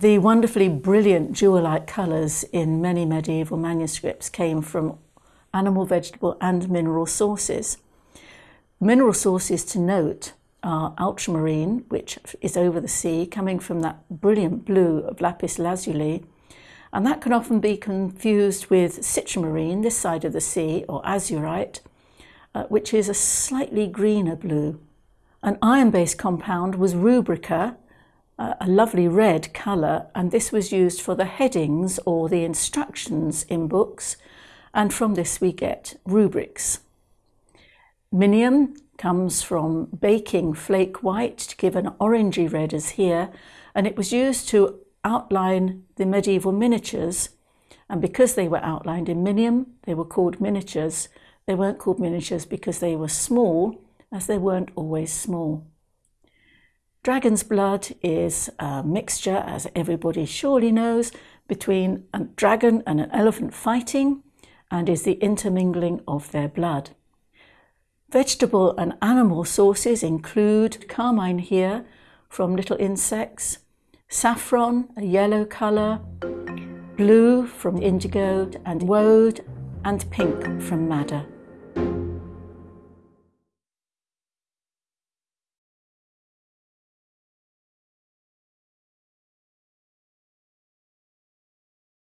The wonderfully brilliant jewel-like colours in many medieval manuscripts came from animal, vegetable and mineral sources. Mineral sources to note are ultramarine, which is over the sea, coming from that brilliant blue of lapis lazuli, and that can often be confused with citramarine, this side of the sea, or azurite, uh, which is a slightly greener blue. An iron-based compound was rubrica, a lovely red colour, and this was used for the headings or the instructions in books, and from this we get rubrics. Minium comes from baking flake white to give an orangey red as here, and it was used to outline the medieval miniatures. And because they were outlined in minium, they were called miniatures. They weren't called miniatures because they were small, as they weren't always small. Dragon's blood is a mixture, as everybody surely knows, between a dragon and an elephant fighting, and is the intermingling of their blood. Vegetable and animal sources include carmine here from little insects, saffron, a yellow colour, blue from indigo and woad, and pink from madder.